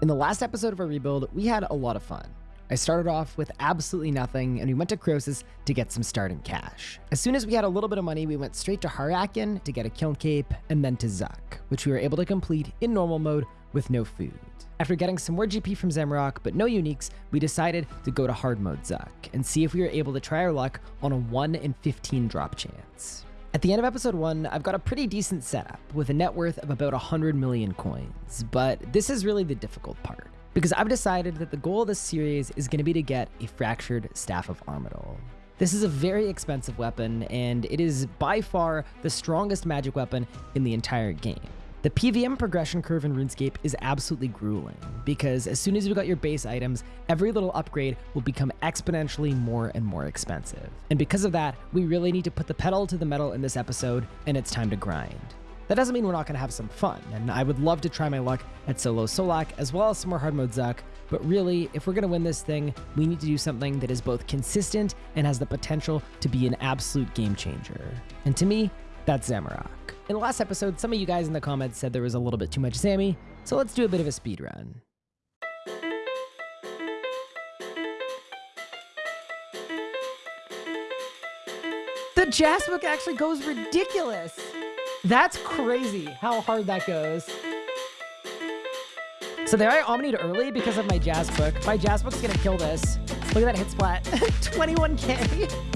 In the last episode of our rebuild, we had a lot of fun. I started off with absolutely nothing, and we went to Croesus to get some starting cash. As soon as we had a little bit of money, we went straight to Har-Aken to get a kiln cape, and then to Zuk, which we were able to complete in normal mode with no food. After getting some more GP from Zamorak, but no uniques, we decided to go to hard mode Zuk and see if we were able to try our luck on a 1 in 15 drop chance. At the end of episode 1, I've got a pretty decent setup with a net worth of about 100 million coins, but this is really the difficult part because I've decided that the goal of this series is going to be to get a Fractured Staff of Armadyl. This is a very expensive weapon, and it is by far the strongest magic weapon in the entire game. The PVM progression curve in RuneScape is absolutely grueling, because as soon as you got your base items, every little upgrade will become exponentially more and more expensive. And because of that, we really need to put the pedal to the metal in this episode, and it's time to grind. That doesn't mean we're not going to have some fun, and I would love to try my luck at solo Solak as well as some more hard mode Zuk, but really, if we're going to win this thing, we need to do something that is both consistent and has the potential to be an absolute game changer. And to me, that's Zamorak. In the last episode, some of you guys in the comments said there was a little bit too much Zammy, so let's do a bit of a speed run. The Jasbook actually goes ridiculous. That's crazy how hard that goes. So there I omnied early because of my Jasbook. My Jasbook's gonna kill this. Look at that hit splat. 21k.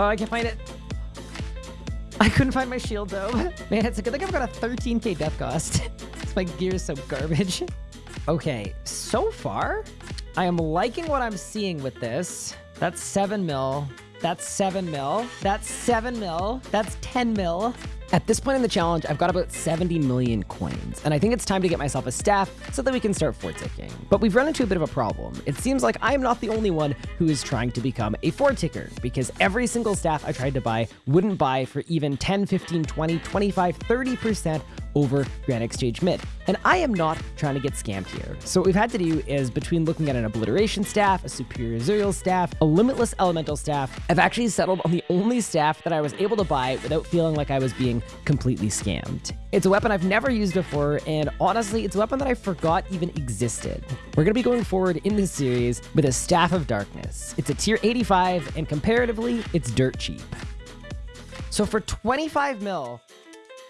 Oh, I can't find it. I couldn't find my shield though. Man, it's a good thing I've got a 13k death cost. my gear is so garbage. Okay, so far, I am liking what I'm seeing with this. That's 7 mil. That's 7 mil. That's 7 mil. That's 10 mil. At this point in the challenge, I've got about 70 million coins, and I think it's time to get myself a staff so that we can start fort ticking. But we've run into a bit of a problem. It seems like I am not the only one who is trying to become a fort ticker, because every single staff I tried to buy wouldn't buy for even 10, 15, 20, 25, 30% over Grand Exchange Mint. And I am not trying to get scammed here. So what we've had to do is between looking at an obliteration staff, a superior Zuriel staff, a limitless elemental staff, I've actually settled on the only staff that I was able to buy without feeling like I was being completely scammed. It's a weapon I've never used before, and honestly, it's a weapon that I forgot even existed. We're going to be going forward in this series with a Staff of Darkness. It's a tier 85, and comparatively, it's dirt cheap. So for 25 mil,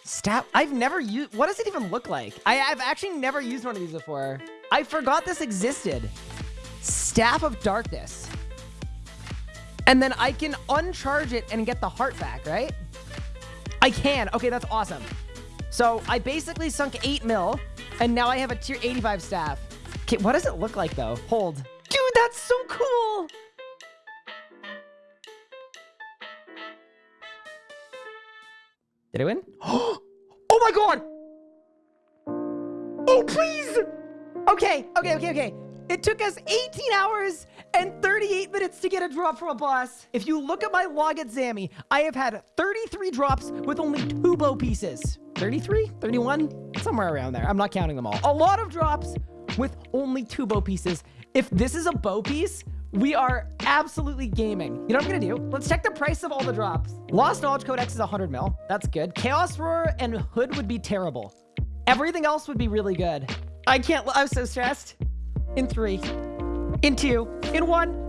Staff, I've never used, what does it even look like? I, have actually never used one of these before. I forgot this existed. Staff of Darkness. And then I can uncharge it and get the heart back, right? I can. Okay, that's awesome. So I basically sunk 8 mil, and now I have a tier 85 staff. Okay, what does it look like, though? Hold. Dude, that's so cool! Did I win? oh my god! Oh, please! Okay, okay, okay, okay. It took us 18 hours and 38 minutes to get a drop from a boss. If you look at my log at Zammy, I have had 33 drops with only two bow pieces. 33? 31? Somewhere around there. I'm not counting them all. A lot of drops with only two bow pieces. If this is a bow piece, we are absolutely gaming. You know what I'm gonna do? Let's check the price of all the drops. Lost Knowledge Codex is 100 mil. That's good. Chaos Roar and Hood would be terrible. Everything else would be really good. I can't, I'm so stressed. In three, in two, in one.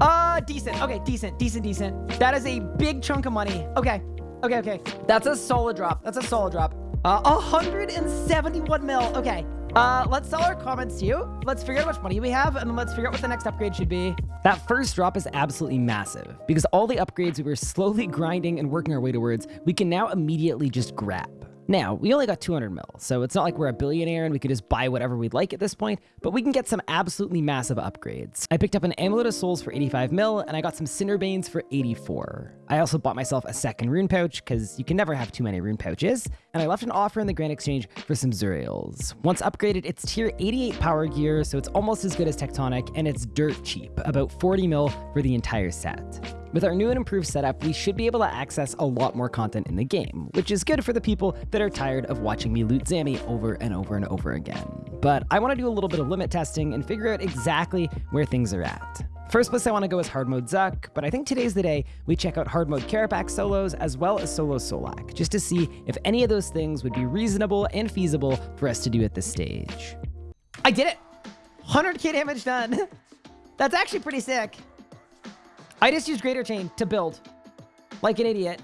Uh, decent. Okay, decent, decent, decent. That is a big chunk of money. Okay, okay, okay. That's a solid drop. That's a solid drop. Uh, 171 mil. Okay. Uh, let's sell our comments to you. Let's figure out how much money we have, and then let's figure out what the next upgrade should be. That first drop is absolutely massive, because all the upgrades we were slowly grinding and working our way towards, we can now immediately just grab. Now, we only got 200 mil, so it's not like we're a billionaire and we could just buy whatever we'd like at this point, but we can get some absolutely massive upgrades. I picked up an Amulet of Souls for 85 mil, and I got some Cinderbanes for 84. I also bought myself a second rune pouch, because you can never have too many rune pouches, and I left an offer in the Grand Exchange for some Zuriels. Once upgraded, it's tier 88 power gear, so it's almost as good as Tectonic, and it's dirt cheap, about 40 mil for the entire set. With our new and improved setup, we should be able to access a lot more content in the game, which is good for the people that are tired of watching me loot Zammy over and over and over again. But I want to do a little bit of limit testing and figure out exactly where things are at. First place I want to go is hard mode Zuk, but I think today's the day we check out hard mode solos as well as solo Solak, just to see if any of those things would be reasonable and feasible for us to do at this stage. I did it! 100k damage done. That's actually pretty sick. I just used Greater Chain to build. Like an idiot.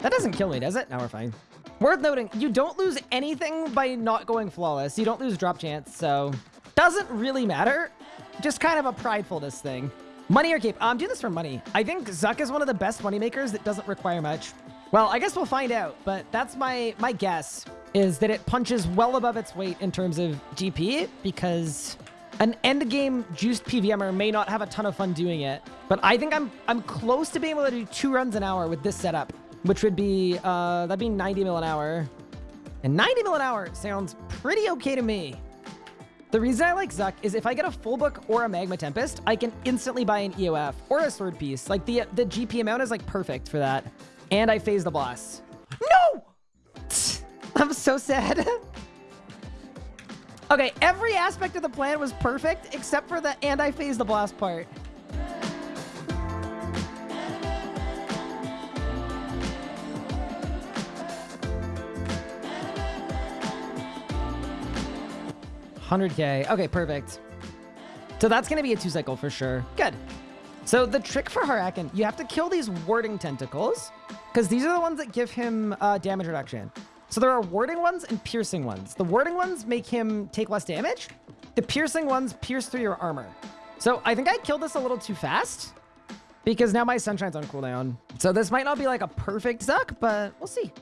That doesn't kill me, does it? Now we're fine. Worth noting, you don't lose anything by not going flawless. You don't lose drop chance, so doesn't really matter. Just kind of a pridefulness thing. Money or cape? I'm doing this for money. I think Zuk is one of the best money makers that doesn't require much. Well, I guess we'll find out, but that's my, my guess is that it punches well above its weight in terms of GP because an end game juiced PVMer may not have a ton of fun doing it, but I think I'm I'm close to being able to do two runs an hour with this setup which would be, uh, that'd be 90 mil an hour. And 90 mil an hour sounds pretty okay to me. The reason I like Zuk is if I get a full book or a Magma Tempest, I can instantly buy an EOF or a Sword Piece. Like the, the GP amount is like perfect for that. And I phase the boss. No! I'm so sad. okay, every aspect of the plan was perfect except for the and I phase the blast part. 100k. Okay, perfect. So that's to be a two cycle for sure. Good. So the trick for Har-Aken, you have to kill these warding tentacles because these are the ones that give him uh, damage reduction. So there are warding ones and piercing ones. The warding ones make him take less damage. The piercing ones pierce through your armor. So I think I killed this a little too fast because now my sunshine's on cooldown. So this might not be like a perfect Zuk, but we'll see.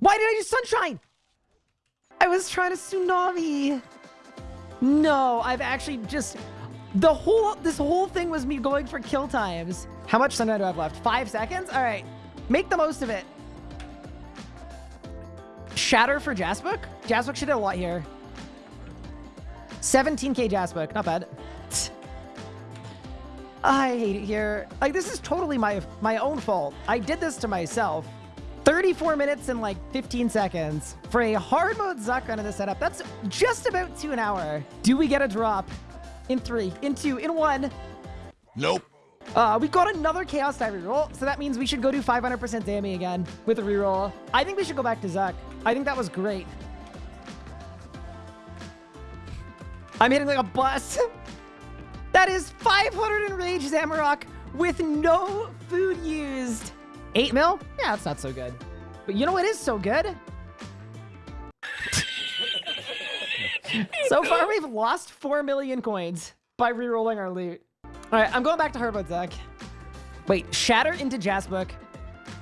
Why did I do sunshine? I was trying to tsunami. No, I've actually just... The whole... This whole thing was me going for kill times. How much sunshine do I have left? Five seconds? All right. Make the most of it. Shatter for Jasbook? Jasbook should have a lot here. 17k Jasbook. Not bad. I hate it here. Like, this is totally my my own fault. I did this to myself. 34 minutes and like 15 seconds for a hard mode Zuk under the setup. That's just about two an hour. Do we get a drop? In three, in two, in one. Nope. Uh, we got another Chaos Die reroll, so that means we should go do 500% Zammy again with a reroll. I think we should go back to Zuk. I think that was great. I'm hitting like a bus. that is 500 Enrage Zamorak with no food used. 8 mil? Yeah, that's not so good. But you know what is so good? so far, we've lost 4 million coins by re-rolling our loot. All right, I'm going back to Hard Mode Zuk. Wait, Shatter into Jasbook.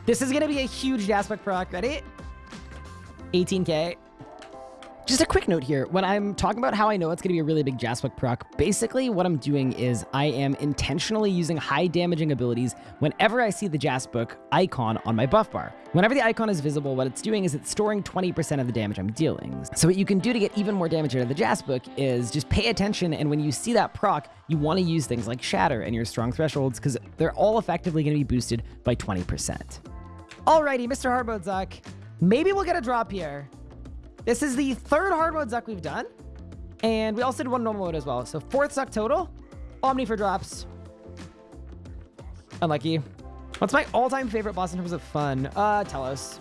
This is going to be a huge Jasbook proc. Ready? 18k. Just a quick note here. When I'm talking about how I know it's going to be a really big Jasbook proc, basically what I'm doing is I am intentionally using high damaging abilities whenever I see the Jasbook icon on my buff bar. Whenever the icon is visible, what it's doing is it's storing 20% of the damage I'm dealing. So what you can do to get even more damage out of the Jasbook is just pay attention, and when you see that proc, you want to use things like Shatter and your strong thresholds because they're all effectively going to be boosted by 20%. Alrighty, Mr. Hardmode. Maybe we'll get a drop here. This is the third hard mode Zuk we've done. And we also did one normal mode as well. So fourth Zuk total. Omni for drops. Unlucky. What's my all-time favorite boss in terms of fun? Uh, Telos.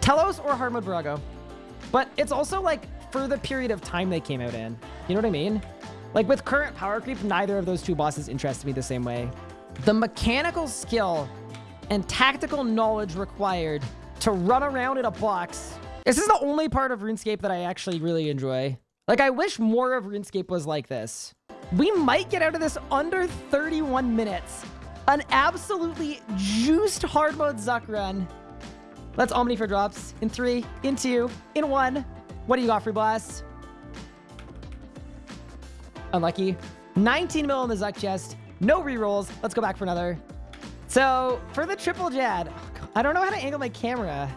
Telos or hard mode Virago. But it's also like for the period of time they came out in. You know what I mean? Like with current power creep, neither of those two bosses interest me the same way. The mechanical skill and tactical knowledge required to run around in a box this is the only part of RuneScape that I actually really enjoy. Like, I wish more of RuneScape was like this. We might get out of this under 31 minutes. An absolutely juiced hard mode Zuk run. Let's Omni for drops. In three, in two, in one. What do you got, Free Blast? Unlucky. 19 mil in the Zuk chest. No rerolls. Let's go back for another. So, for the triple Jad, I don't know how to angle my camera.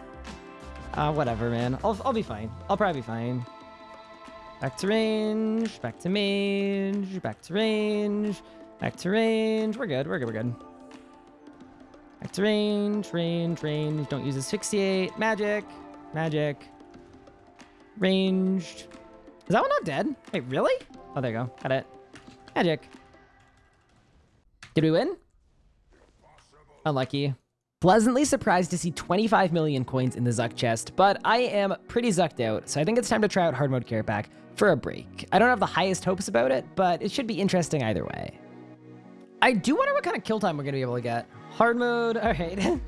Uh, whatever, man. I'll, I'll be fine. I'll probably be fine. Back to range, back to range, back to range, back to range. We're good, we're good, we're good. Back to range, range, range. Don't use asphyxiate. Magic, magic. Ranged. Is that one not dead? Wait, really? Oh, there you go. Got it. Magic. Did we win? Unlucky. Pleasantly surprised to see 25 million coins in the Zuk chest, but I am pretty zucked out, so I think it's time to try out hard mode Kerapac for a break. I don't have the highest hopes about it, but it should be interesting either way. I do wonder what kind of kill time we're going to be able to get. Hard mode, all right.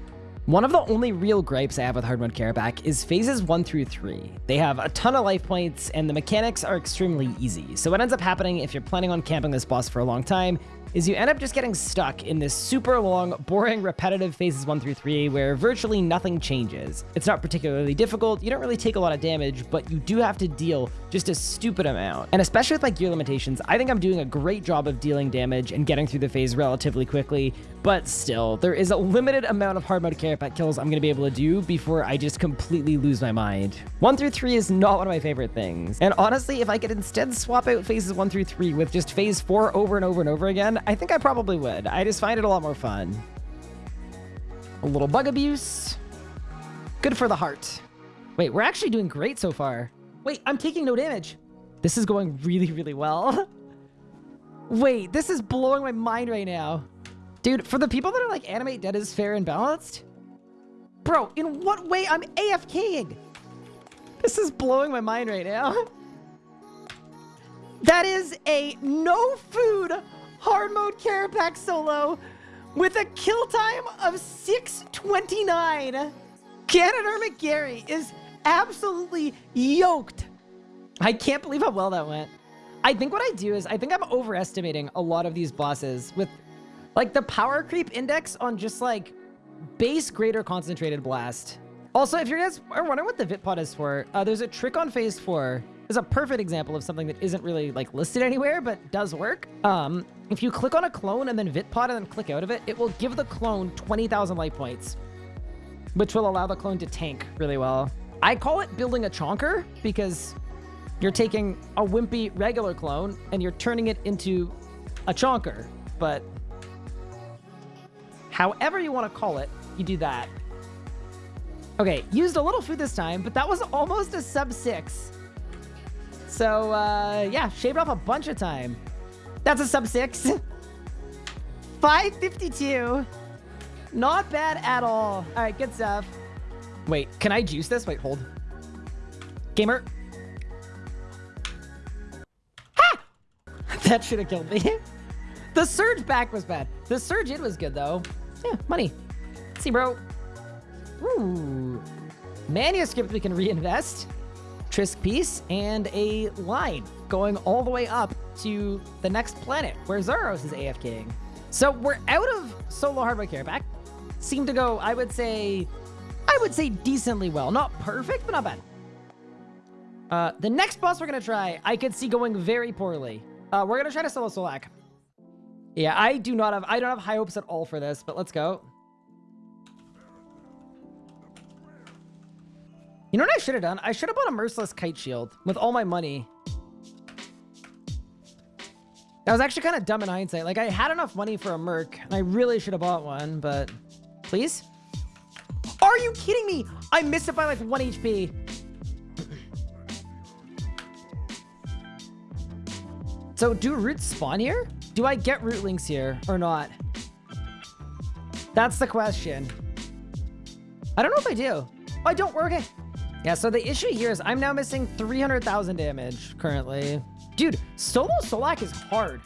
One of the only real gripes I have with hard mode Kerapac is phases 1 through 3. They have a ton of life points, and the mechanics are extremely easy. So what ends up happening if you're planning on camping this boss for a long time is you end up just getting stuck in this super long, boring, repetitive phases 1 through 3 where virtually nothing changes. It's not particularly difficult, you don't really take a lot of damage, but you do have to deal just a stupid amount. And especially with my gear limitations, I think I'm doing a great job of dealing damage and getting through the phase relatively quickly, but still, there is a limited amount of hard mode Kerapac kills I'm going to be able to do before I just completely lose my mind. 1 through 3 is not one of my favorite things. And honestly, if I could instead swap out phases 1 through 3 with just phase 4 over and over and over again, I think I probably would. I just find it a lot more fun. A little bug abuse. Good for the heart. Wait, we're actually doing great so far. Wait, I'm taking no damage. This is going really, really well. Wait, this is blowing my mind right now. Dude, for the people that are like, animate dead is fair and balanced, bro, in what way I'm AFKing? This is blowing my mind right now. That is a no food hard mode Carapax solo with a kill time of 629. Canadermic McGarry is absolutely yoked. I can't believe how well that went. I think what I do is I think I'm overestimating a lot of these bosses with like the power creep index on just like base greater concentrated blast. Also, if you guys are wondering what the Vitpod is for, uh, there's a trick on phase four. There's a perfect example of something that isn't really like listed anywhere, but does work. Um, if you click on a clone and then Vitpod and then click out of it, it will give the clone 20,000 light points, which will allow the clone to tank really well. I call it building a chonker because you're taking a wimpy regular clone and you're turning it into a chonker, but however you want to call it, you do that. Okay, used a little food this time, but that was almost a sub six. So, uh, yeah, shaved off a bunch of time. That's a sub six. 552. Not bad at all. All right, good stuff. Wait, can I juice this? Wait, hold. Gamer. Ha! that should have killed me. the surge back was bad. The surge in was good, though. Yeah, money. Let's see, bro. Ooh. Manuscript we can reinvest. Trisk piece and a line going all the way up to the next planet where Zaros is AFKing. So we're out of solo hard mode Kerapac. Seem to go, I would say, I would say decently well. Not perfect, but not bad. Uh, the next boss we're going to try, I could see going very poorly. Uh, we're going to try to solo Solak. Yeah, I do not have, I don't have high hopes at all for this, but let's go. You know what I should have done? I should have bought a Merciless Kite Shield with all my money. That was actually kind of dumb in hindsight. Like, I had enough money for a Merc, and I really should have bought one, but... Please? Are you kidding me? I missed it by like 1 HP. so, do roots spawn here? Do I get rootlings here or not? That's the question. I don't know if I do. I don't. We're okay. Yeah, so the issue here is I'm now missing 300,000 damage currently. Dude, solo Solak is hard.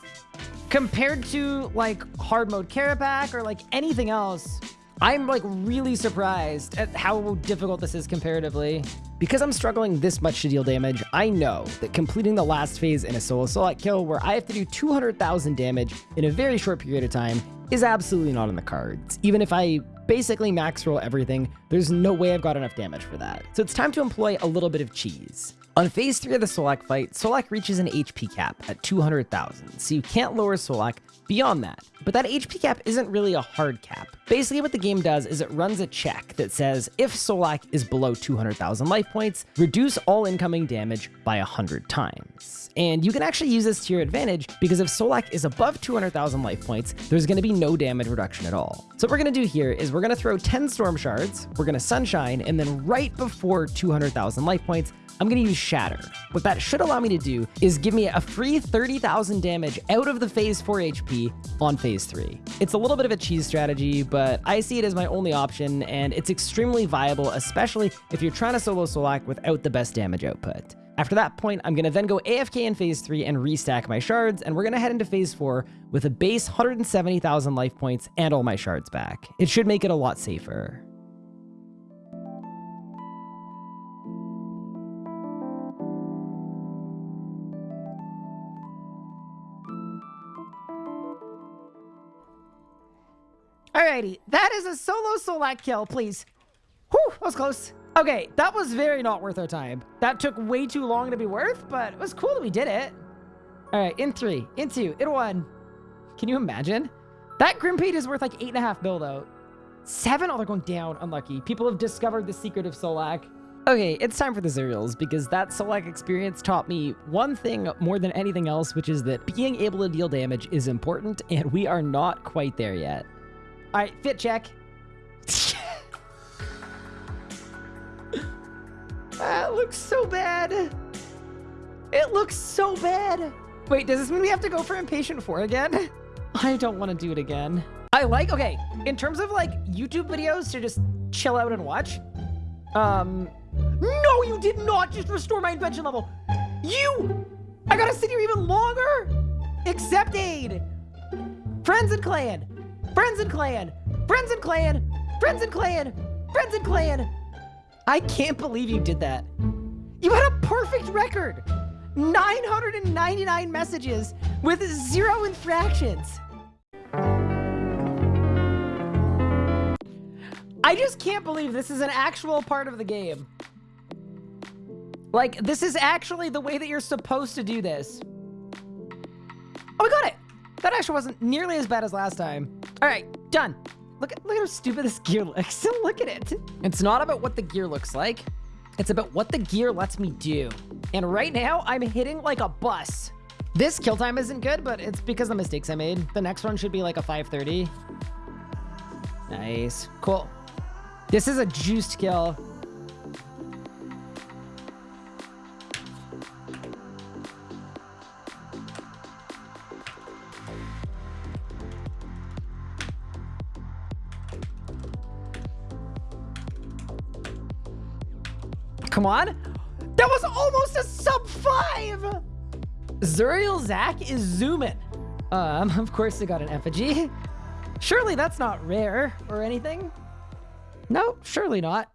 Compared to like hard mode Kerapac or like anything else, I'm like really surprised at how difficult this is comparatively. Because I'm struggling this much to deal damage, I know that completing the last phase in a solo Solak kill where I have to do 200,000 damage in a very short period of time is absolutely not in the cards. Even if I basically max roll everything, there's no way I've got enough damage for that. So it's time to employ a little bit of cheese. On phase 3 of the Solak fight, Solak reaches an HP cap at 200,000, so you can't lower Solak beyond that. But that HP cap isn't really a hard cap. Basically what the game does is it runs a check that says if Solak is below 200,000 life points, reduce all incoming damage by 100 times. And you can actually use this to your advantage because if Solak is above 200,000 life points, there's going to be no damage reduction at all. So what we're going to do here is we're going to throw 10 Storm Shards, we're going to Sunshine, and then right before 200,000 life points, I'm going to use Shatter. What that should allow me to do is give me a free 30,000 damage out of the phase 4 HP on phase 3. It's a little bit of a cheese strategy, but I see it as my only option, and it's extremely viable, especially if you're trying to solo Solak without the best damage output. After that point, I'm going to then go AFK in phase 3 and restack my shards, and we're going to head into phase 4 with a base 170,000 life points and all my shards back. It should make it a lot safer. Alrighty, that is a solo Solak kill, please. Whew, that was close. Okay, that was very not worth our time. That took way too long to be worth, but it was cool that we did it. All right, in three, in two, in one. Can you imagine? That Grimpede is worth like eight and a half mil though. Seven? Oh, they're going down. Unlucky. People have discovered the secret of Solak. Okay, it's time for the Zuriels because that Solak experience taught me one thing more than anything else, which is that being able to deal damage is important, and we are not quite there yet. All right, fit check. That looks so bad. It looks so bad. Wait, does this mean we have to go for Impatient 4 again? I don't want to do it again. I like, okay, in terms of like YouTube videos to just chill out and watch, um, no, you did not just restore my invention level. You, I gotta sit here even longer. Accept aid. Friends and clan, friends and clan, friends and clan, friends and clan, friends and clan. I can't believe you did that. You had a perfect record. 999 messages with zero infractions. I just can't believe this is an actual part of the game. Like, this is actually the way that you're supposed to do this. Oh, we got it. That actually wasn't nearly as bad as last time. All right, done. Look at, look at how stupid this gear looks. look at it. It's not about what the gear looks like. It's about what the gear lets me do. And right now, I'm hitting like a bus. This kill time isn't good, but it's because of the mistakes I made. The next one should be like a 530. Nice. Cool. This is a juiced kill. Come on. That was almost a sub five. Zuriel Zach is zooming. Um, of course, they got an effigy. Surely that's not rare or anything. No, surely not.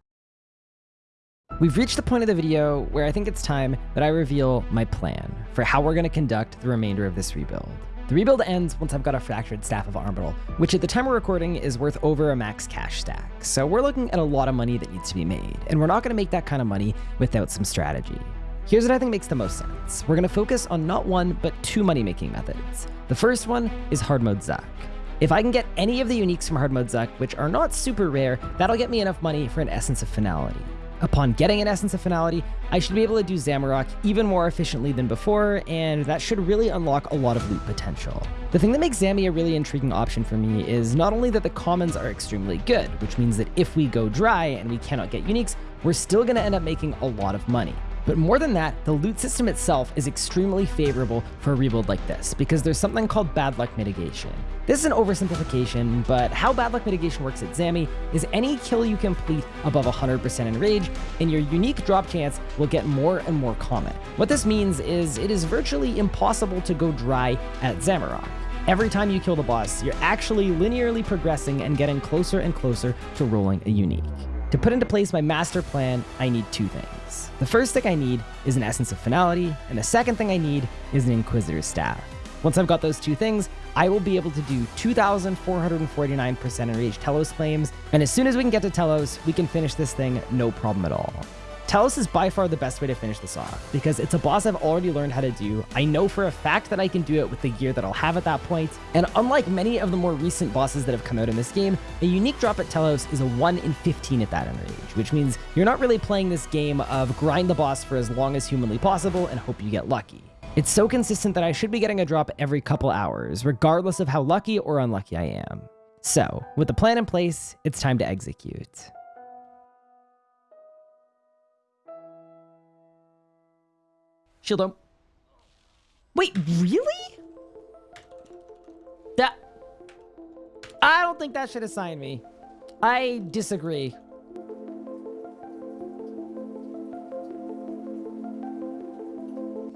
We've reached the point of the video where I think it's time that I reveal my plan for how we're going to conduct the remainder of this rebuild. The rebuild ends once I've got a fractured Staff of Armadyl, which at the time we're recording is worth over a max cash stack. So we're looking at a lot of money that needs to be made, and we're not going to make that kind of money without some strategy. Here's what I think makes the most sense. We're going to focus on not one, but two money-making methods. The first one is hard mode Zuk. If I can get any of the uniques from hard mode Zuk, which are not super rare, that'll get me enough money for an Essence of Finality. Upon getting an Essence of Finality, I should be able to do Zamorak even more efficiently than before, and that should really unlock a lot of loot potential. The thing that makes Zammy a really intriguing option for me is not only that the commons are extremely good, which means that if we go dry and we cannot get uniques, we're still going to end up making a lot of money. But more than that, the loot system itself is extremely favorable for a rebuild like this, because there's something called bad luck mitigation. This is an oversimplification, but how bad luck mitigation works at Zammy is any kill you complete above 100% in rage, and your unique drop chance will get more and more common. What this means is it is virtually impossible to go dry at Zamorak. Every time you kill the boss, you're actually linearly progressing and getting closer and closer to rolling a unique. To put into place my master plan, I need two things. The first thing I need is an Essence of Finality, and the second thing I need is an Inquisitor's Staff. Once I've got those two things, I will be able to do 2,449% enraged Telos claims, and as soon as we can get to Telos, we can finish this thing no problem at all. Telos is by far the best way to finish this off, because it's a boss I've already learned how to do. I know for a fact that I can do it with the gear that I'll have at that point, and unlike many of the more recent bosses that have come out in this game, a unique drop at Telos is a 1 in 15 at that enrage, which means you're not really playing this game of grind the boss for as long as humanly possible and hope you get lucky. It's so consistent that I should be getting a drop every couple hours, regardless of how lucky or unlucky I am. So, with the plan in place, it's time to execute. Shield him. Wait, really? That... I don't think that should assign me. I disagree.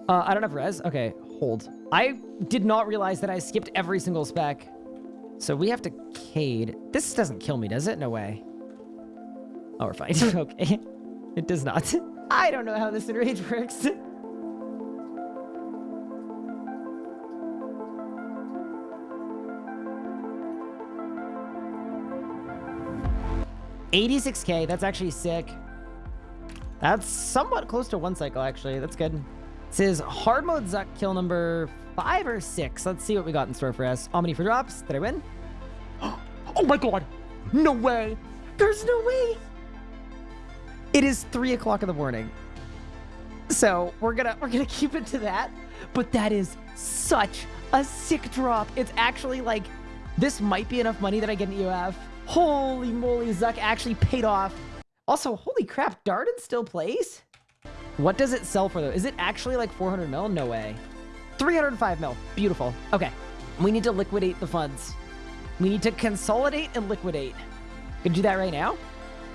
Uh, I don't have res. Okay, hold. I did not realize that I skipped every single spec. So we have to Cade. This doesn't kill me, does it? No way. Oh, we're fine. okay. It does not. I don't know how this enrage works. Eighty-six K. That's actually sick. That's somewhat close to one cycle, actually. That's good. This is hard mode Zuk kill number five or six. Let's see what we got in store for us. Omni for drops. Did I win? Oh my god. No way. There's no way. It is three o'clock in the morning. So we're gonna we're gonna keep it to that. But that is such a sick drop. It's actually like this might be enough money that I get an EOF. Holy moly, Zuk actually paid off. Also, holy crap, Darden still plays? What does it sell for though? Is it actually like 400 mil? No way. 305 mil. Beautiful. Okay. We need to liquidate the funds. We need to consolidate and liquidate. Gonna do that right now.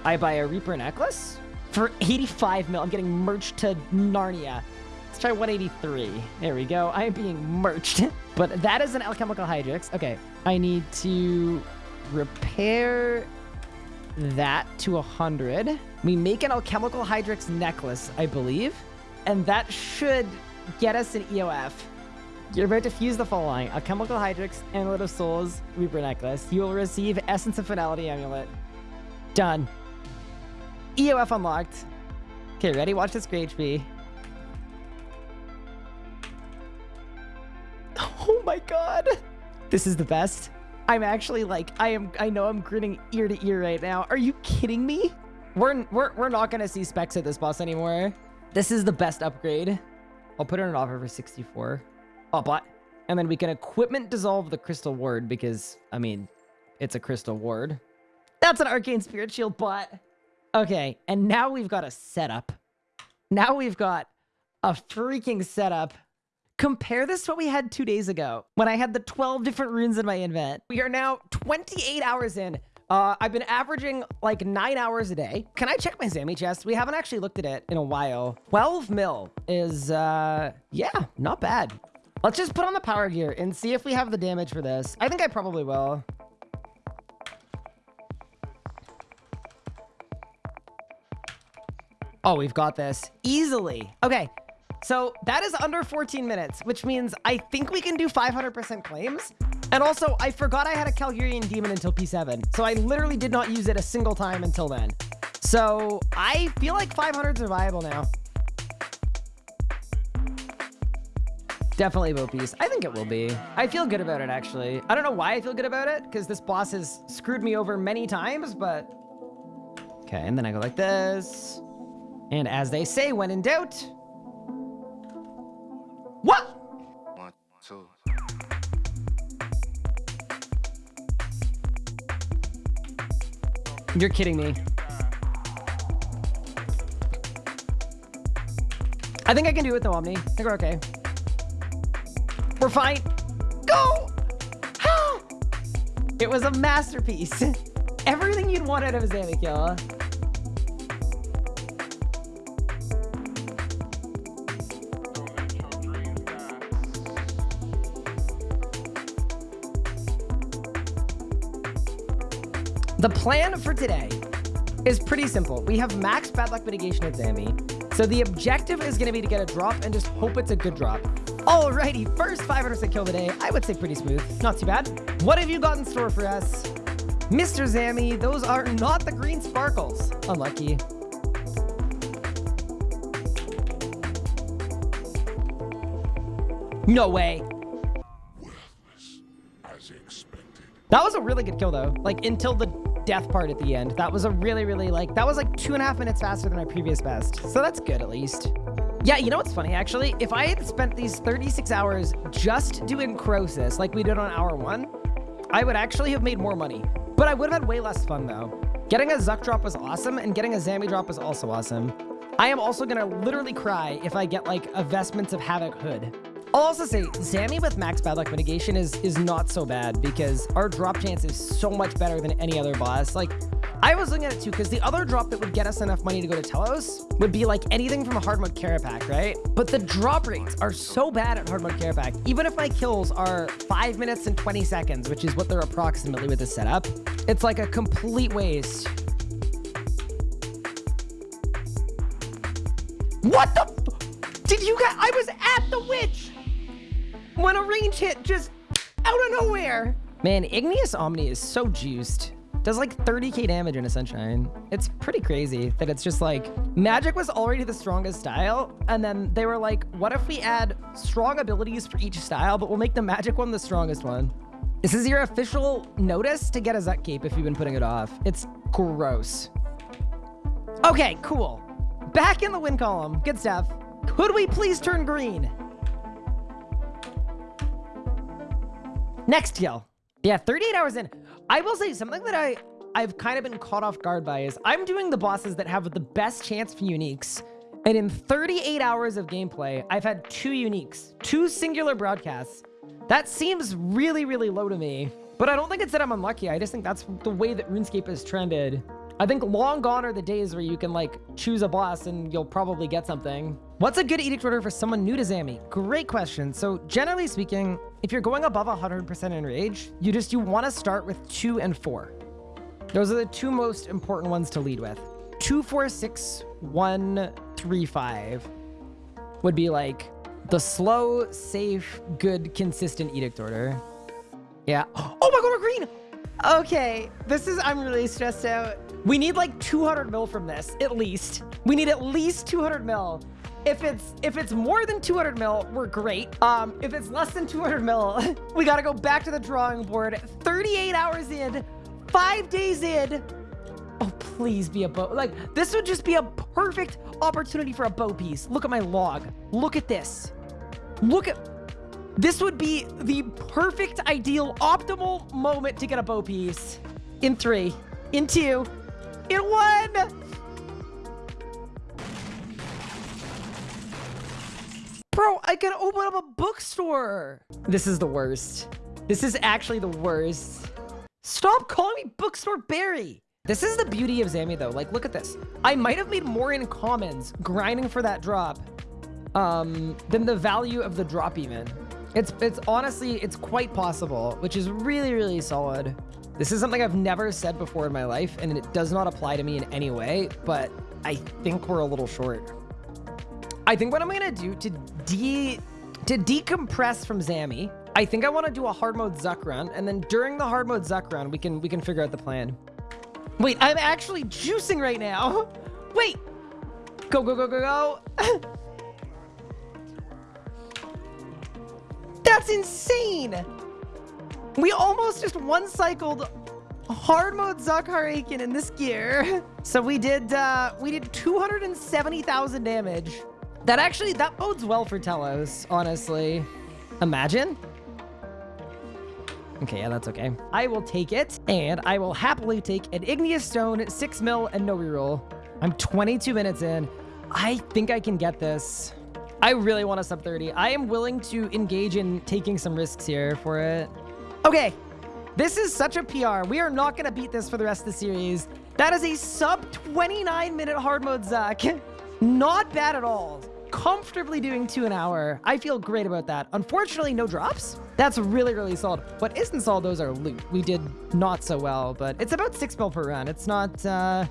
I buy a Reaper necklace for 85 mil. I'm getting merged to Narnia. Let's try 183. There we go. I am being merged. but that is an alchemical hydrix. Okay. I need to repair that to 100. We make an alchemical hydrix necklace, I believe. And that should get us an EOF. You're about to fuse the following. Alchemical Hydrix, Amulet of Souls, Reaper Necklace. You will receive Essence of Finality Amulet. Done. EOF unlocked. Okay, ready? Watch this great HP. Oh my god. This is the best. I'm actually like, I am, I know I'm grinning ear to ear right now. Are you kidding me? We're, we're, we're not going to see specs at this boss anymore. This is the best upgrade. I'll put it on offer for 64. Oh, but, and then we can equipment dissolve the crystal ward because, I mean, it's a crystal ward. That's an arcane spirit shield bot. Okay, and now we've got a setup. Now we've got a freaking setup Compare this to what we had two days ago when I had the 12 different runes in my invent. We are now 28 hours in. Uh, I've been averaging like nine hours a day. Can I check my Zammy chest? We haven't actually looked at it in a while. 12 mil is, uh, yeah, not bad. Let's just put on the power gear and see if we have the damage for this. I think I probably will. Oh, we've got this easily. Okay, so that is under 14 minutes, which means I think we can do 500% claims. And also, I forgot I had a Kal'gerion Demon until P7. So I literally did not use it a single time until then. So I feel like 500s are viable now. Definitely piece. I think it will be. I feel good about it, actually. I don't know why I feel good about it, because this boss has screwed me over many times, but... Okay, and then I go like this. And as they say, when in doubt, You're kidding me. I think I can do it though, Omni. I think we're okay. We're fine. Go! it was a masterpiece. Everything you'd want out of a Zamikill. The plan for today is pretty simple. We have max bad luck mitigation at Zammy. So the objective is going to be to get a drop and just hope it's a good drop. Alrighty, first 500% kill of the day. I would say pretty smooth. Not too bad. What have you got in store for us? Mr. Zammy, those are not the green sparkles. Unlucky. No way. That was a really good kill, though. Like, until the death part at the end. That was a really, really like, that was like two and a half minutes faster than my previous best. So that's good at least. Yeah, you know what's funny, actually? If I had spent these 36 hours just doing Croesus like we did on hour one, I would actually have made more money. But I would have had way less fun, though. Getting a Zuk drop was awesome, and getting a Zammy drop was also awesome. I am also gonna literally cry if I get like a Vestments of Havoc hood. I'll also say Zammy with max bad luck mitigation is is not so bad because our drop chance is so much better than any other boss. Like I was looking at it too because the other drop that would get us enough money to go to Telos would be like anything from a hard mode Kerapac, right? But the drop rates are so bad at hard mode Kerapac. Even if my kills are five minutes and 20 seconds, which is what they're approximately with the setup, it's like a complete waste. What the? Did you guys? I was at the witch when a range hit just out of nowhere. Man, Igneous Omni is so juiced. Does like 30k damage in a Sunshine. It's pretty crazy that it's just like, Magic was already the strongest style, and then they were like, what if we add strong abilities for each style, but we'll make the Magic one the strongest one? This is your official notice to get a Zuk Cape if you've been putting it off. It's gross. Okay, cool. Back in the win column. Good stuff. Could we please turn green? Next kill. Yeah, 38 hours in. I will say something that I, I've kind of been caught off guard by is I'm doing the bosses that have the best chance for uniques. And in 38 hours of gameplay, I've had two uniques, two singular broadcasts. That seems really, really low to me. But I don't think it's that I'm unlucky. I just think that's the way that RuneScape has trended. I think long gone are the days where you can like choose a boss and you'll probably get something. What's a good edict order for someone new to Zammy? Great question. So generally speaking, if you're going above 100% in rage, you just, you want to start with two and four. Those are the two most important ones to lead with. Two, four, six, one, three, five would be like the slow, safe, good, consistent edict order. Yeah. Oh my god, we're green! Okay, this is, I'm really stressed out. We need like 200 mil from this, at least. We need at least 200 mil. If it's if it's more than 200 mil, we're great. Um, if it's less than 200 mil, we gotta go back to the drawing board. 38 hours in, five days in. Oh, please be a bow. Like, this would just be a perfect opportunity for a bow piece. Look at my log. Look at this. Look at... This would be the perfect, ideal, optimal moment to get a bow piece. In three, in two, in one! I can open up a bookstore. This is the worst. This is actually the worst. Stop calling me Bookstore Barry. This is the beauty of Zammy, though. Like, look at this. I might have made more in commons grinding for that drop um, than the value of the drop even. It's, it's honestly, it's quite possible, which is really, really solid. This is something I've never said before in my life, and it does not apply to me in any way, but I think we're a little short. I think what I'm gonna do to de to decompress from Zammy, I think I want to do a hard mode Zuk run, and then during the hard mode Zuk run, we can we can figure out the plan. Wait, I'm actually juicing right now. Wait, go go go go go. That's insane. We almost just one-cycled hard mode Zuk Har-Aken in this gear. So we did uh, we did 270,000 damage. That actually, that bodes well for Telos, honestly. Imagine. Okay, yeah, that's okay. I will take it, and I will happily take an Igneous Stone, 6 mil, and no reroll. I'm 22 minutes in. I think I can get this. I really want a sub 30. I am willing to engage in taking some risks here for it. Okay, this is such a PR. We are not going to beat this for the rest of the series. That is a sub 29 minute hard mode Zuk. Not bad at all. Comfortably doing two an hour. I feel great about that. Unfortunately, no drops. That's really, really solid. What isn't solid, those are loot. We did not so well, but it's about six mil per run. It's not, uh,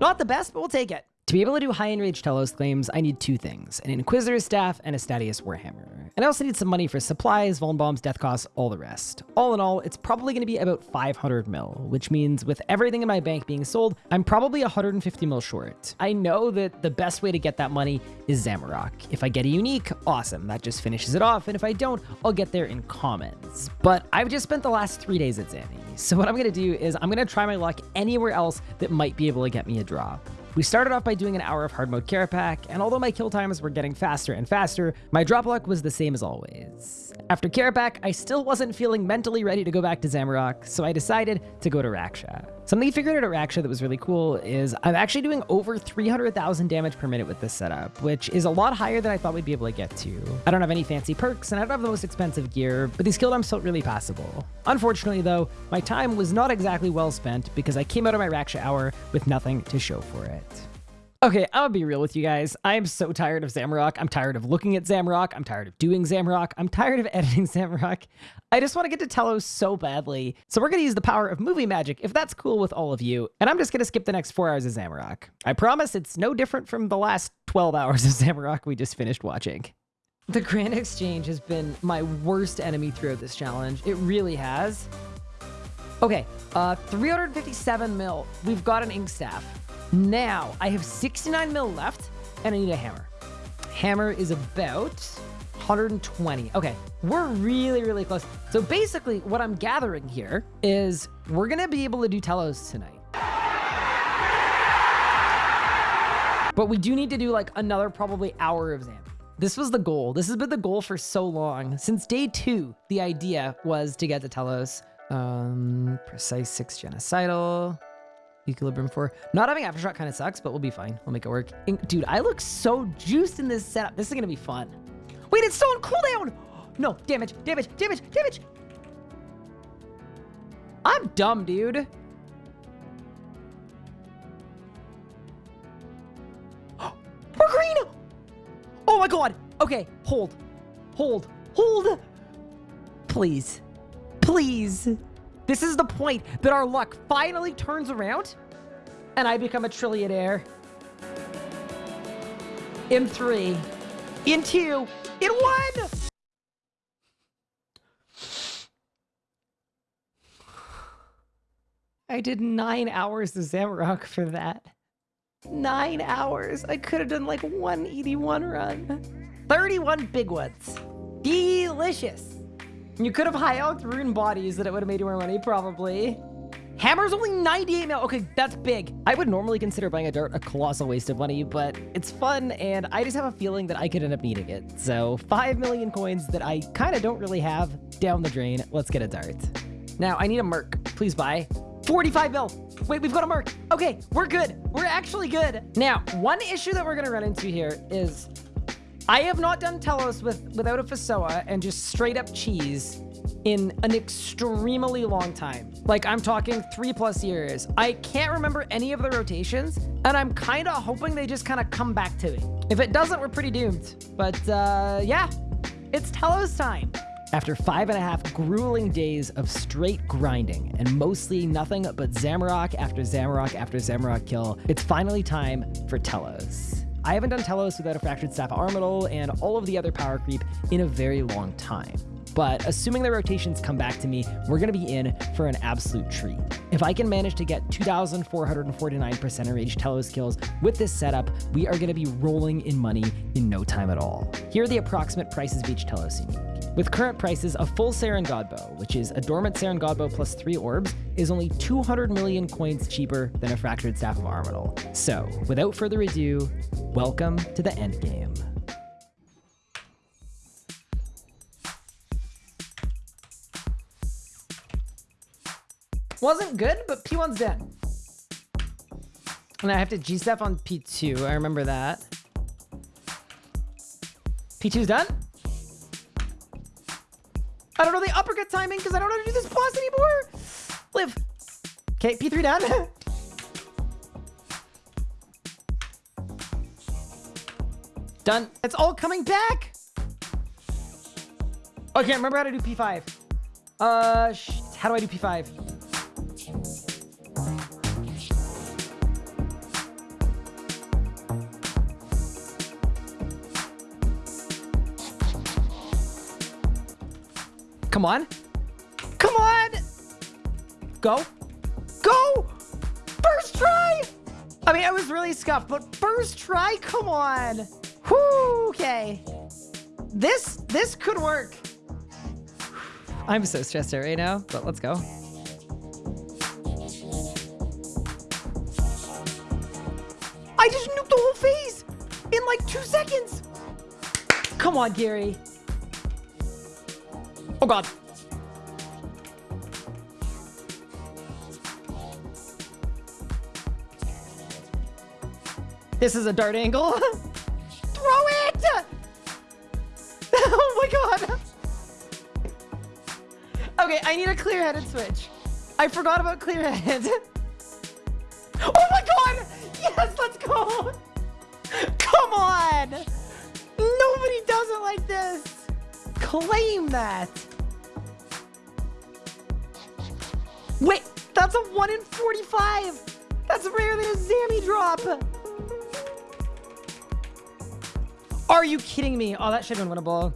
not the best, but we'll take it. To be able to do high enraged Telos claims, I need two things, an Inquisitor staff and a Statius Warhammer. And I also need some money for supplies, Vuln Bombs, Death Costs, all the rest. All in all, it's probably going to be about 500 mil, which means with everything in my bank being sold, I'm probably 150 mil short. I know that the best way to get that money is Zamorak. If I get a unique, awesome, that just finishes it off, and if I don't, I'll get there in commons. But I've just spent the last three days at Zammy, so what I'm going to do is I'm going to try my luck anywhere else that might be able to get me a drop. We started off by doing an hour of hard mode Kerapac, and although my kill times were getting faster and faster, my drop luck was the same as always. After Kerapac, I still wasn't feeling mentally ready to go back to Zamorak, so I decided to go to Raksha. Something he figured out at Raksha that was really cool is I'm actually doing over 300,000 damage per minute with this setup, which is a lot higher than I thought we'd be able to get to. I don't have any fancy perks, and I don't have the most expensive gear, but these kill dumps felt really passable. Unfortunately, though, my time was not exactly well spent because I came out of my Raksha hour with nothing to show for it. Okay, gonna be real with you guys. I am so tired of Zamorak. I'm tired of looking at Zamorak. I'm tired of doing Zamorak. I'm tired of editing Zamorak. I just want to get to Telos so badly. So we're gonna use the power of movie magic, if that's cool with all of you. And I'm just gonna skip the next four hours of Zamorak. I promise it's no different from the last 12 hours of Zamorak we just finished watching. The Grand Exchange has been my worst enemy throughout this challenge. It really has. Okay, uh, 357 mil. We've got an ink staff. Now, I have 69 mil left, and I need a hammer. Hammer is about 120. Okay, we're really, really close. So basically, what I'm gathering here is we're to be able to do Telos tonight. But we do need to do like another probably hour of Zam. This was the goal. This has been the goal for so long. Since day two, the idea was to get to Telos. Um, precise six genocidal. Equilibrium 4. Not having Aftershock kind of sucks, but we'll be fine. We'll make it work. Dude, I look so juiced in this setup. This is going to be fun. Wait, it's still on cooldown! No, damage, damage, damage, damage! I'm dumb, dude. We're green! Oh my god! Okay, hold. Hold. Hold! Please. Please. This is the point that our luck finally turns around and I become a trillionaire. In three, in two, in won! I did nine hours of Zamorak for that. Nine hours. I could have done like 181 run. 31 big ones. Delicious. You could have high out rune bodies that it would have made you more money, probably. Hammer's only 98 mil. Okay, that's big. I would normally consider buying a dart a colossal waste of money, but it's fun, and I just have a feeling that I could end up needing it. So 5 million coins that I kind of don't really have down the drain. Let's get a dart. Now, I need a Merc. Please buy. 45 mil. Wait, we've got a Merc. Okay, we're good. We're actually good. Now, one issue that we're going to run into here is I have not done Telos with without a Fasoa and just straight up cheese in an extremely long time. Like I'm talking three plus years. I can't remember any of the rotations and I'm kind of hoping they just kind of come back to me. If it doesn't, we're pretty doomed. But uh, yeah, it's Telos time. After five and a half grueling days of straight grinding and mostly nothing but Zamorak after Zamorak after Zamorak kill, it's finally time for Telos. I haven't done Telos without a Fractured Staff Armadyl and all of the other power creep in a very long time. But assuming the rotations come back to me, we're going to be in for an absolute treat. If I can manage to get 2,449% enraged Telos skills with this setup, we are going to be rolling in money in no time at all. Here are the approximate prices of each Telos unique. With current prices, a full Seren Godbow, which is a dormant Seren Godbow plus three orbs, is only 200 million coins cheaper than a Fractured Staff of Armadyl. So, without further ado, welcome to the endgame. Wasn't good, but P1's dead. And I have to G-step on P2. I remember that. P2's done? I don't know the uppercut timing because I don't know how to do this boss anymore. Live. Okay, P3 done. done. It's all coming back. Oh, I can't remember how to do P5. Uh, how do I do P5? Come on. Come on. Go. Go. First try. I mean, I was really scuffed, but first try? Come on. Whoo, okay. This, this could work. I'm so stressed out right now, but let's go. I just nuked the whole phase in like two seconds. Come on, Gary. Oh god. This is a dart angle. Throw it! oh my god. Okay, I need a clear-headed switch. I forgot about clear-headed. oh my god! Yes, let's go! Come on! Nobody does it like this! Claim that! 1 in 45! That's rarer than a Zammy drop! Are you kidding me? Oh, that should have been winnable.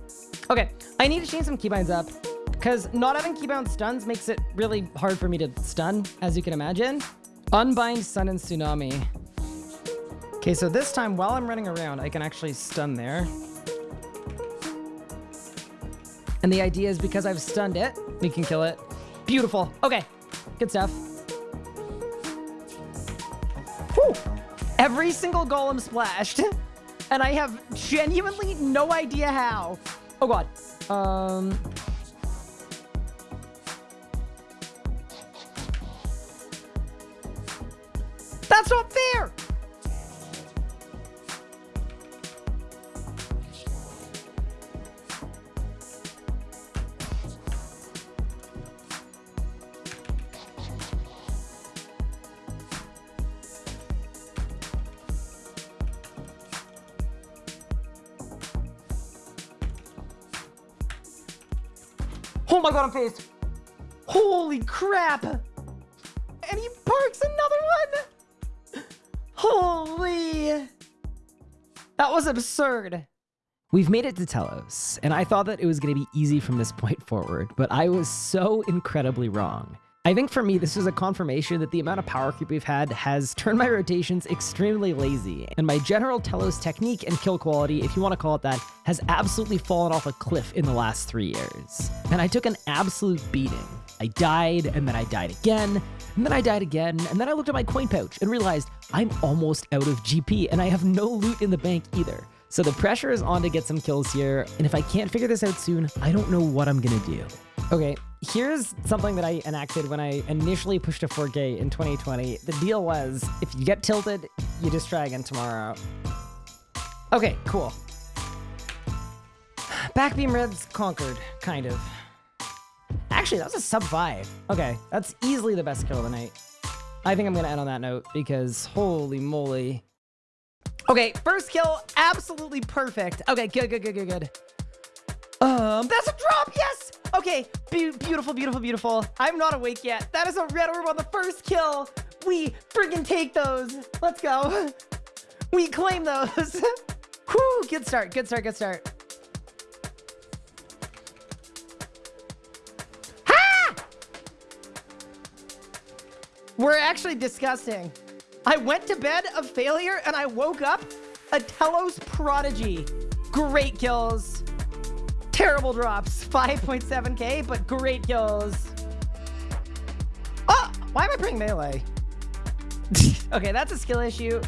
Okay, I need to change some keybinds up. Because not having keybound stuns makes it really hard for me to stun, as you can imagine. Unbind Sun and Tsunami. Okay, so this time, while I'm running around, I can actually stun there. And the idea is because I've stunned it, we can kill it. Beautiful. Okay, good stuff. Every single golem splashed. and I have genuinely no idea how. Oh god. Um... That's not fair! My god, I'm phased. Holy crap. And he parks another one. Holy. That was absurd. We've made it to Telos, and I thought that it was going to be easy from this point forward, but I was so incredibly wrong. I think for me, this is a confirmation that the amount of power creep we've had has turned my rotations extremely lazy, and my general Telos technique and kill quality, if you want to call it that, has absolutely fallen off a cliff in the last three years. And I took an absolute beating. I died, and then I died again, and then I died again, and then I looked at my coin pouch and realized I'm almost out of GP, and I have no loot in the bank either. So the pressure is on to get some kills here, and if I can't figure this out soon, I don't know what I'm gonna do. Okay, here's something that I enacted when I initially pushed to 4K in 2020. The deal was, if you get tilted, you just try again tomorrow. Okay, cool. Backbeam Reds conquered, kind of. Actually, that was a sub 5. Okay, that's easily the best kill of the night. I think I'm going to end on that note because holy moly. Okay, first kill, absolutely perfect. Okay, good, good, good, good, good. Um, that's a drop, yes! Okay, be beautiful, beautiful, beautiful. I'm not awake yet. That is a red orb on the first kill. We friggin' take those. Let's go. We claim those. Whew, good start, good start, good start. Ha! We're actually disgusting. I went to bed a failure and I woke up a Telos prodigy. Great kills. Terrible drops. 5.7k, but great kills. Oh, why am I playing melee? okay, that's a skill issue.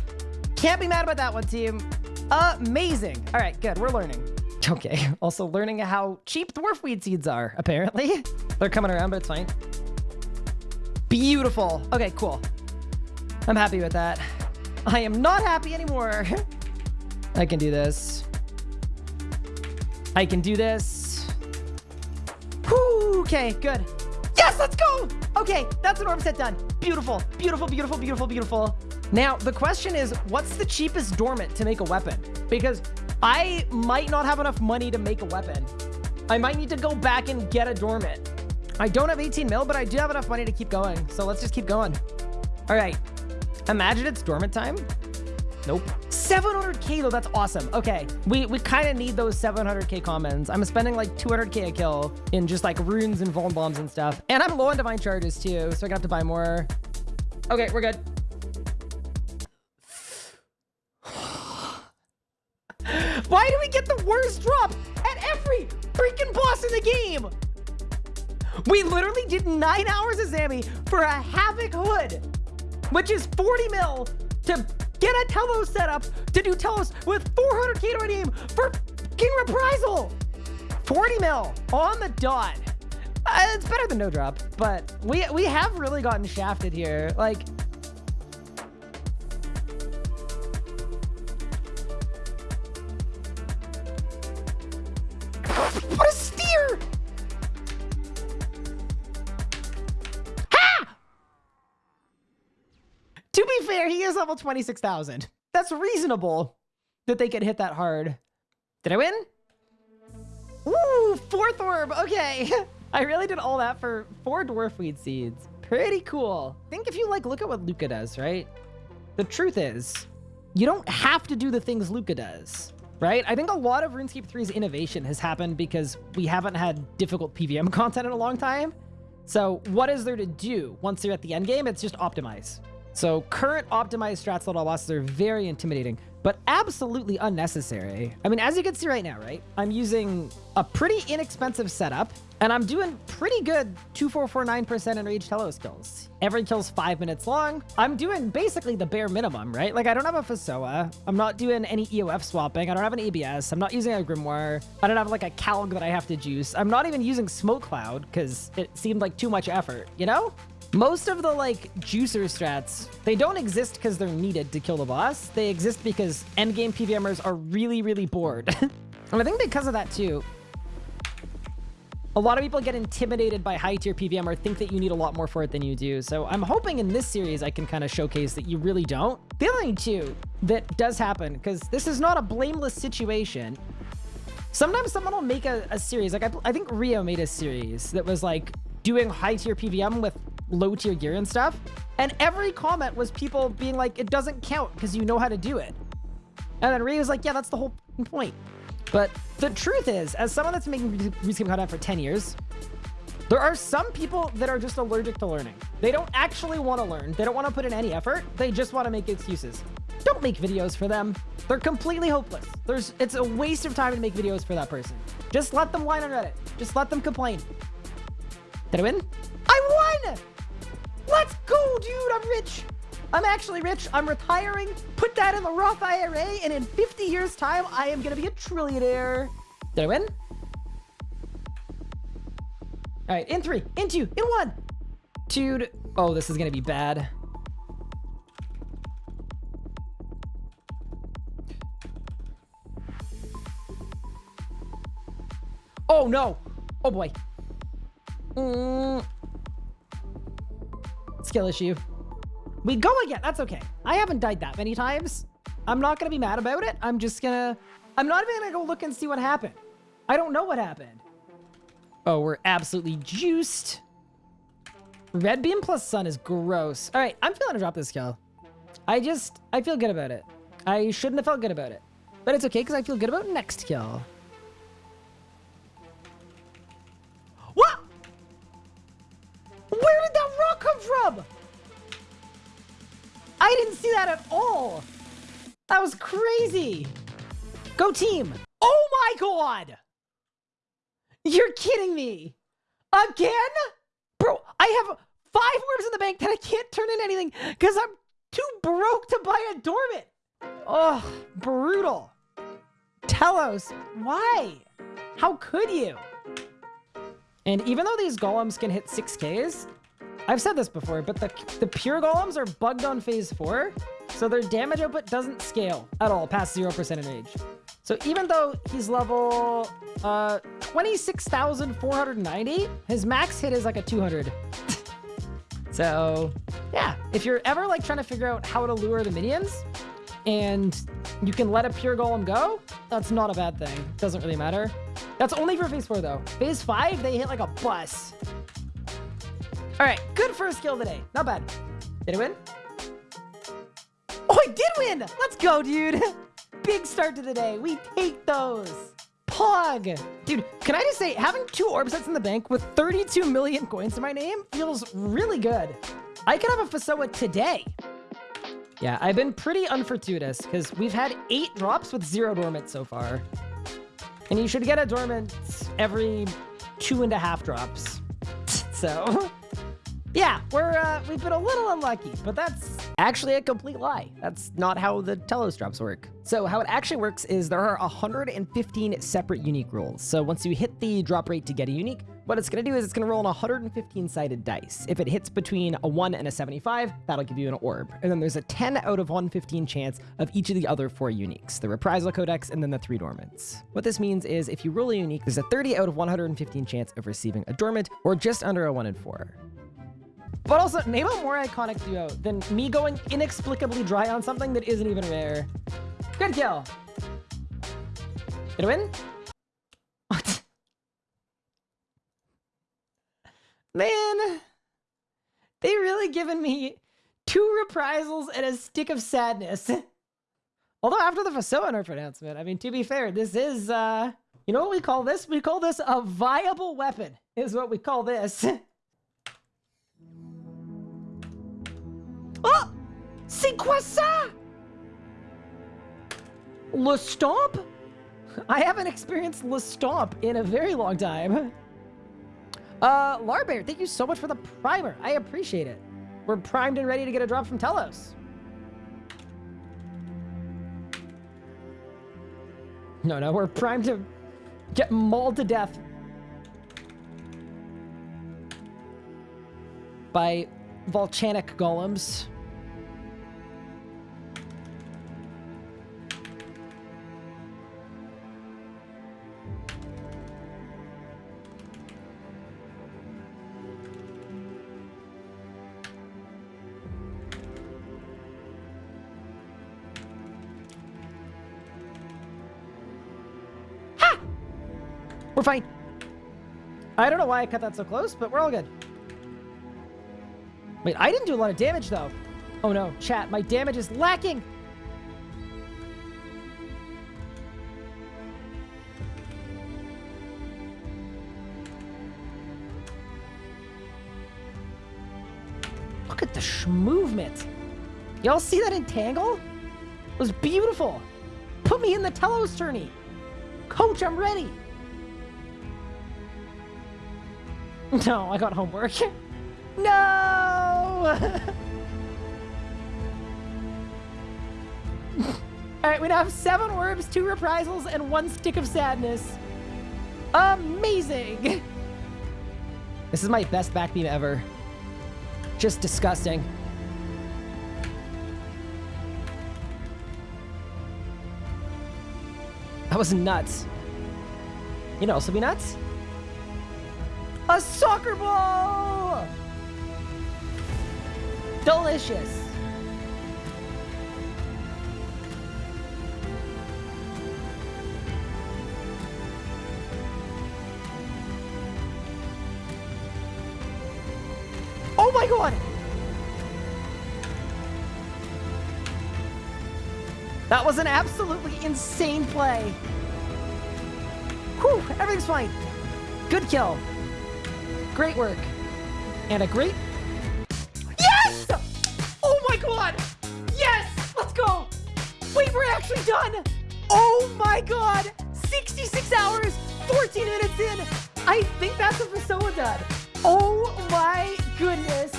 Can't be mad about that one, team. Amazing. All right, good. We're learning. Okay, also learning how cheap dwarf weed seeds are, apparently. They're coming around, but it's fine. Beautiful. Okay, cool. I'm happy with that. I am not happy anymore. I can do this. I can do this. Whew, okay, good. Yes, let's go. Okay, that's an orb set done. Beautiful, beautiful, beautiful, beautiful, beautiful. Now, the question is, what's the cheapest dormant to make a weapon? Because I might not have enough money to make a weapon. I might need to go back and get a dormant. I don't have 18 mil, but I do have enough money to keep going. So let's just keep going. All right, Imagine it's dormant time. Nope. 700k though, that's awesome. Okay, we, we kind of need those 700k commons. I'm spending like 200k a kill in just like runes and vuln bombs and stuff. And I'm low on divine charges too, so I got to buy more. Okay, we're good. Why do we get the worst drop at every freaking boss in the game? We literally did nine hours of Zammy for a Havoc Hood which is 40 mil to get a Telos setup to do Telos with 400k to redeem for King Reprisal. 40 mil on the dot. Uh, it's better than no drop, but we we have really gotten shafted here. Like, level 26,000. That's reasonable that they could hit that hard. Did I win? Ooh, fourth orb. Okay. I really did all that for four dwarf weed seeds. Pretty cool. I think if you like, look at what Luca does, right? The truth is, you don't have to do the things Luca does, right? I think a lot of RuneScape 3's innovation has happened because we haven't had difficult PVM content in a long time. So what is there to do once you're at the end game? It's just optimize. So current optimized strats little bosses are very intimidating, but absolutely unnecessary. I mean, as you can see right now, right? I'm using a pretty inexpensive setup, and I'm doing pretty good 2449% enraged telos skills. Every kill's five minutes long. I'm doing basically the bare minimum, right? Like, I don't have a Fasoa. I'm not doing any EOF swapping. I don't have an ABS. I'm not using a Grimoire. I don't have, like, a Kal'g that I have to juice. I'm not even using Smoke Cloud, because it seemed like too much effort, you know? Most of the, like, juicer strats, they don't exist because they're needed to kill the boss. They exist because endgame PVMers are really, really bored. and I think because of that, too, a lot of people get intimidated by high tier PVM or think that you need a lot more for it than you do. So I'm hoping in this series I can kind of showcase that you really don't. The other thing too that does happen, because this is not a blameless situation. Sometimes someone will make a, a series, like I, I think Rio made a series that was like doing high tier PVM with low tier gear and stuff. And every comment was people being like, it doesn't count because you know how to do it. And then Rio was like, yeah, that's the whole point. But the truth is, as someone that's making RuneScape content for 10 years, there are some people that are just allergic to learning. They don't actually want to learn. They don't want to put in any effort. They just want to make excuses. Don't make videos for them. They're completely hopeless. There's, it's a waste of time to make videos for that person. Just let them whine on Reddit. Just let them complain. Did I win? I won! Let's go, dude. I'm rich. I'm actually rich. I'm retiring. Put that in the Roth IRA, and in 50 years' time, I am going to be a trillionaire. Did I win? All right, in three, in two, in one. Dude, oh, this is going to be bad. Oh, no. Oh, boy. Mm. Skill issue. We go again. That's okay. I haven't died that many times. I'm not going to be mad about it. I'm just going to... I'm not even going to go look and see what happened. I don't know what happened. Oh, we're absolutely juiced. Red beam plus sun is gross. All right, I'm feeling to drop this skill. I just... I feel good about it. I shouldn't have felt good about it. But it's okay because I feel good about next kill. What? Where did that come from? I didn't see that at all. That was crazy. Go team. Oh my god. You're kidding me. Again? Bro, I have five orbs in the bank that I can't turn in anything because I'm too broke to buy a dormant. Ugh, brutal. Telos, why? How could you? And even though these golems can hit 6Ks, I've said this before, but the, the pure golems are bugged on phase 4, so their damage output doesn't scale at all past 0% enrage. So even though he's level uh, 26,490, his max hit is like a 200. so yeah, if you're ever like trying to figure out how to lure the minions and you can let a pure golem go, that's not a bad thing. Doesn't really matter. That's only for phase 4 though. Phase 5, they hit like a bus. All right, good first kill today. Not bad. Did I win? Oh, I did win! Let's go, dude. Big start to the day. We take those. Pog. Dude, can I just say, having two orb sets in the bank with 32 million coins to my name feels really good. I could have a Fasoa today. Yeah, I've been pretty unfortuitous because we've had eight drops with zero dormant so far. And you should get a dormant every two and a half drops. So yeah, we're uh, we've been a little unlucky, but that's actually a complete lie. That's not how the Telos drops work. So how it actually works is there are 115 separate unique rules. So once you hit the drop rate to get a unique, what it's going to do is it's going to roll an 115 sided dice. If it hits between a 1 and a 75, that'll give you an orb. And then there's a 10 out of 115 chance of each of the other four uniques, the reprisal codex and then the three dormants. What this means is if you roll a unique, there's a 30 out of 115 chance of receiving a dormant or just under a 1 in 4. But also, name a more iconic duo than me going inexplicably dry on something that isn't even rare. Good kill. Did I win? What? Man, they really given me two reprisals and a stick of sadness. Although after the Fasoa nerf announcement, I mean, to be fair, this is, uh, you know what we call this? We call this a viable weapon, is what we call this. oh! C'est quoi ça? Le Stomp? I haven't experienced Le Stomp in a very long time. Uh, Larbear, thank you so much for the primer. I appreciate it. We're primed and ready to get a drop from Telos. No, no, we're primed to get mauled to death. By volcanic golems. We're fine. I don't know why I cut that so close, but we're all good. Wait, I didn't do a lot of damage, though. Oh, no. Chat, my damage is lacking. Look at the movement. Y'all see that entangle? It was beautiful. Put me in the Telos tourney. Coach, I'm ready. No, I got homework. no! Alright, we now have seven orbs, two reprisals, and one stick of sadness. Amazing! This is my best backbeam ever. Just disgusting. That was nuts. You know, also be nuts? A soccer ball! Delicious. Oh my god! That was an absolutely insane play. Whew, everything's fine. Good kill. Great work. And a great... Yes! Oh my god! Yes! Let's go! Wait, we're actually done! Oh my god! 66 hours, 14 minutes in! I think that's a Fasoa done. Oh my goodness.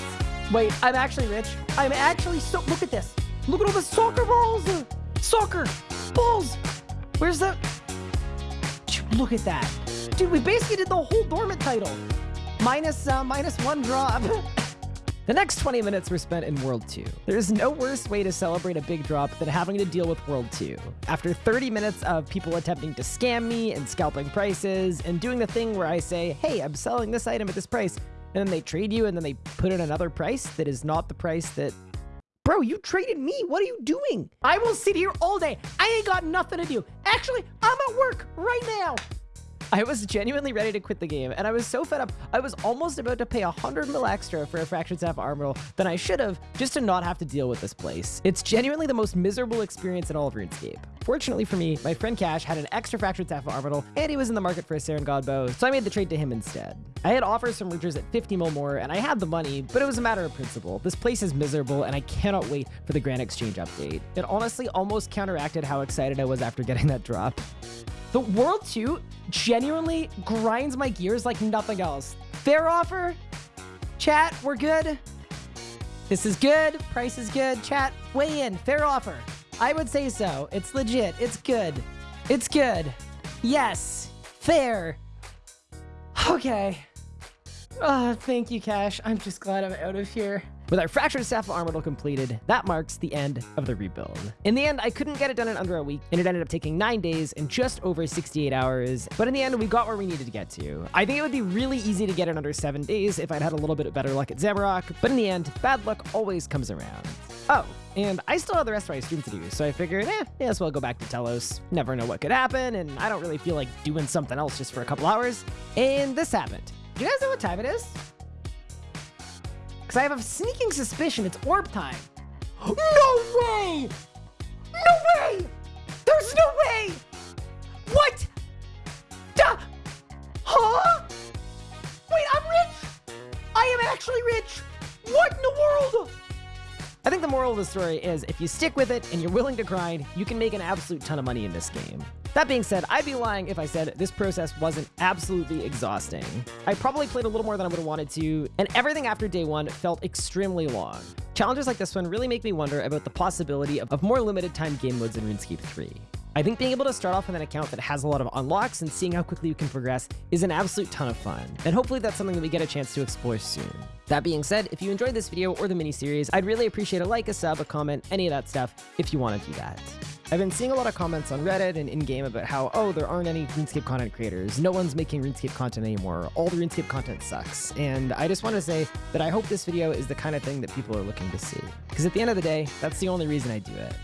Wait, I'm actually rich. I'm actually so... Look at this. Look at all the soccer balls! Soccer! Balls! Where's the... Look at that. Dude, we basically did the whole dormant title minus, uh, minus one drop. The next 20 minutes were spent in World 2. There's no worse way to celebrate a big drop than having to deal with World 2. After 30 minutes of people attempting to scam me and scalping prices and doing the thing where I say, hey, I'm selling this item at this price, and then they trade you and then they put in another price that is not the price that Bro, you traded me. What are you doing? I will sit here all day. I ain't got nothing to do. Actually, I'm at work right now. I was genuinely ready to quit the game, and I was so fed up, I was almost about to pay 100 mil extra for a Fractured Staff of Armadyl than I should have, just to not have to deal with this place. It's genuinely the most miserable experience in all of RuneScape. Fortunately for me, my friend Cash had an extra Fractured Staff of Armadyl, and he was in the market for a Seren God bow, so I made the trade to him instead. I had offers from Rooters at 50 mil more, and I had the money, but it was a matter of principle. This place is miserable, and I cannot wait for the Grand Exchange update. It honestly almost counteracted how excited I was after getting that drop. The World 2 genuinely grinds my gears like nothing else. Fair offer. Chat, we're good. This is good. Price is good. Chat, weigh in. Fair offer. I would say so. It's legit. It's good. It's good. Yes. Fair. Okay. Oh, thank you, Cash. I'm just glad I'm out of here. With our Fractured Staff of Armadyl completed, that marks the end of the rebuild. In the end, I couldn't get it done in under a week, and it ended up taking 9 days and just over 68 hours, but in the end, we got where we needed to get to. I think it would be really easy to get it under 7 days if I'd had a little bit better luck at Zamorak, but in the end, bad luck always comes around. Oh, and I still have the rest of my stream to do, so I figured, eh, may as well go back to Telos. Never know what could happen, and I don't really feel like doing something else just for a couple hours. And this happened. Do you guys know what time it is? Because I have a sneaking suspicion it's orb time. No way! No way! There's no way! What? Duh! Huh? Wait, I'm rich! I am actually rich! What in the world? I think the moral of the story is if you stick with it and you're willing to grind, you can make an absolute ton of money in this game. That being said, I'd be lying if I said this process wasn't absolutely exhausting. I probably played a little more than I would have wanted to, and everything after day one felt extremely long. Challenges like this one really make me wonder about the possibility of more limited time game modes in RuneScape 3. I think being able to start off with an account that has a lot of unlocks and seeing how quickly you can progress is an absolute ton of fun, and hopefully that's something that we get a chance to explore soon. That being said, if you enjoyed this video or the mini-series, I'd really appreciate a like, a sub, a comment, any of that stuff, if you want to do that. I've been seeing a lot of comments on Reddit and in-game about how, oh, there aren't any RuneScape content creators, no one's making RuneScape content anymore, all the RuneScape content sucks, and I just want to say that I hope this video is the kind of thing that people are looking to see. Because at the end of the day, that's the only reason I do it.